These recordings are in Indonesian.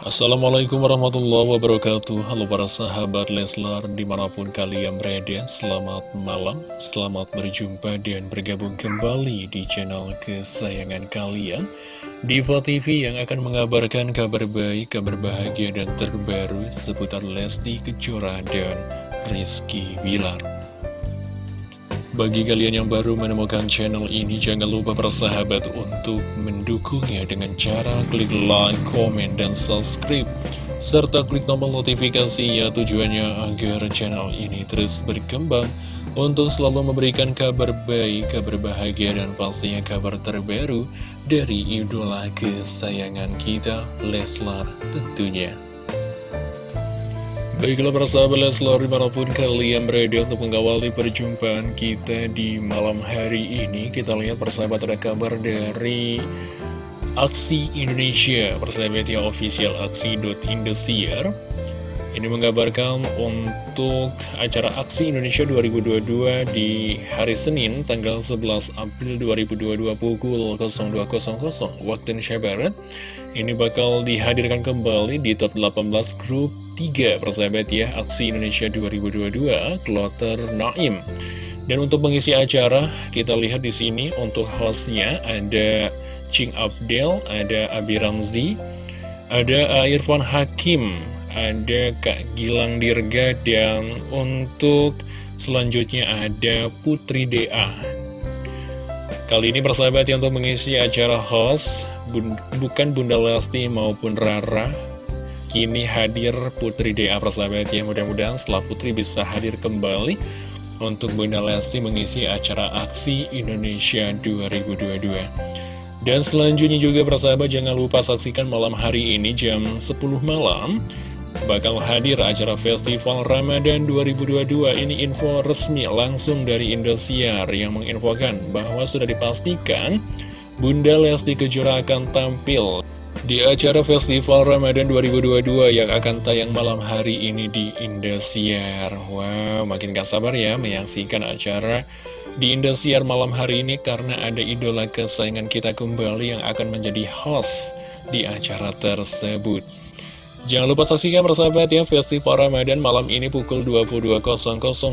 Assalamualaikum warahmatullahi wabarakatuh. Halo para sahabat Leslar di mana pun kalian berada Selamat malam, selamat berjumpa dan bergabung kembali di channel kesayangan kalian. Diva TV yang akan mengabarkan kabar baik, kabar bahagia dan terbaru seputar Lesti Kejora dan Rizky Bilar bagi kalian yang baru menemukan channel ini, jangan lupa bersahabat untuk mendukungnya dengan cara klik like, komen, dan subscribe. Serta klik tombol notifikasi ya tujuannya agar channel ini terus berkembang untuk selalu memberikan kabar baik, kabar bahagia, dan pastinya kabar terbaru dari idola kesayangan kita, Leslar tentunya. Baiklah para sahabat Leslar di mana pun kalian berada untuk mengawali perjumpaan kita di malam hari ini Kita lihat persahabat ada kabar dari Aksi Indonesia. Persahabat ya official aksi.indosiar Ini mengabarkan untuk acara Aksi Indonesia 2022 di hari Senin tanggal 11 April 2022 pukul 02.00 waktu Indonesia Barat. Ini bakal dihadirkan kembali di top 18 grup 3 persahabat ya Aksi Indonesia 2022 Kloter Naim dan untuk mengisi acara kita lihat di sini untuk hostnya ada Ching Abdel, ada Abi Ramzi, ada Irfan Hakim, ada Kak Gilang Dirga dan untuk selanjutnya ada Putri DA. Kali ini persahabat yang untuk mengisi acara host bukan Bunda Lesti maupun Rara Kini hadir Putri DA persahabat ya Mudah-mudahan setelah Putri bisa hadir kembali Untuk Bunda Lesti mengisi acara Aksi Indonesia 2022 Dan selanjutnya juga persahabat jangan lupa saksikan malam hari ini jam 10 malam Bakal hadir acara Festival Ramadan 2022 Ini info resmi langsung dari Indosiar Yang menginfokan bahwa sudah dipastikan Bunda Lesti Kejora akan tampil di acara Festival Ramadan 2022 yang akan tayang malam hari ini di Indosiar. Wow, makin gak sabar ya menyaksikan acara di Indosiar malam hari ini Karena ada idola kesayangan kita kembali yang akan menjadi host di acara tersebut. Jangan lupa saksikan persahabat ya Festival Ramadan malam ini pukul 22.00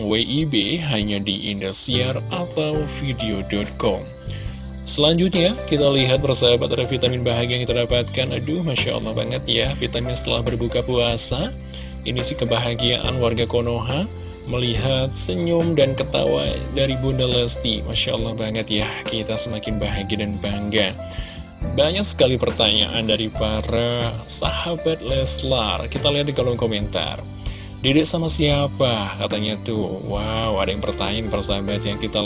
WIB hanya di Indosiar atau video.com Selanjutnya, kita lihat persahabat ada vitamin bahagia yang kita dapatkan. Aduh, Masya Allah banget ya, vitamin setelah berbuka puasa. Ini sih kebahagiaan warga Konoha melihat senyum dan ketawa dari Bunda Lesti. Masya Allah banget ya, kita semakin bahagia dan bangga. Banyak sekali pertanyaan dari para sahabat Leslar. Kita lihat di kolom komentar. Dedek sama siapa? Katanya tuh. Wow, ada yang pertanyaan persahabat yang kita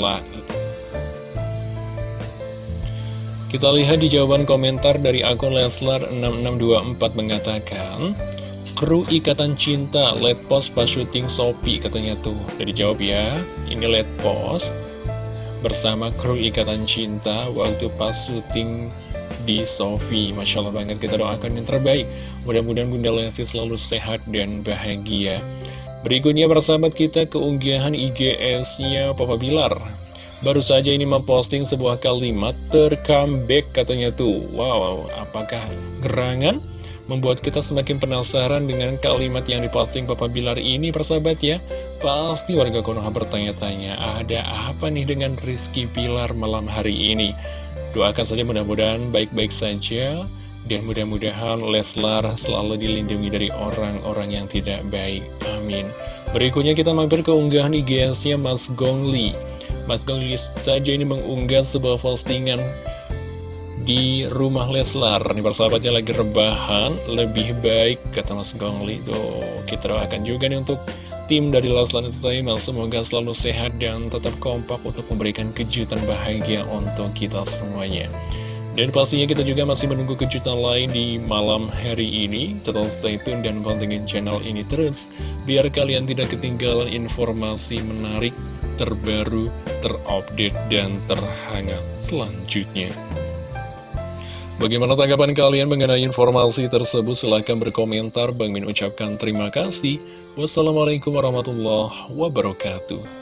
kita lihat di jawaban komentar dari akun Leslar6624 mengatakan Kru Ikatan Cinta let post pas syuting Sopi katanya tuh. Udah dijawab ya Ini let post bersama kru Ikatan Cinta waktu pas syuting di Sofi Masya Allah banget kita doakan yang terbaik. Mudah-mudahan Bunda Lesti selalu sehat dan bahagia. Berikutnya persahabat kita keunggahan IGS-nya Papa Bilar Baru saja ini memposting sebuah kalimat tercomeback katanya tuh. Wow, apakah gerangan? Membuat kita semakin penasaran dengan kalimat yang diposting Papa Bilar ini persahabat ya? Pasti warga Konoha bertanya-tanya Ada apa nih dengan Rizky Pilar malam hari ini? Doakan saja mudah-mudahan baik-baik saja. Dan mudah-mudahan Leslar selalu dilindungi dari orang-orang yang tidak baik. Amin. Berikutnya kita mampir ke unggahan IGS-nya Mas Gongli Mas Gongli saja ini mengunggah sebuah postingan di rumah Leslar. Ini persahabatnya lagi rebahan Lebih baik kata Mas Gongli. Tuh kita doakan juga nih untuk tim dari Leslar Entertainment. Semoga selalu sehat dan tetap kompak untuk memberikan kejutan bahagia untuk kita semuanya. Dan pastinya kita juga masih menunggu kejutan lain di malam hari ini. Tetap stay tune dan pantengin channel ini terus Biar kalian tidak ketinggalan informasi menarik terbaru, terupdate, dan terhangat selanjutnya. Bagaimana tanggapan kalian mengenai informasi tersebut? Silahkan berkomentar. Bang Min ucapkan terima kasih. Wassalamualaikum warahmatullahi wabarakatuh.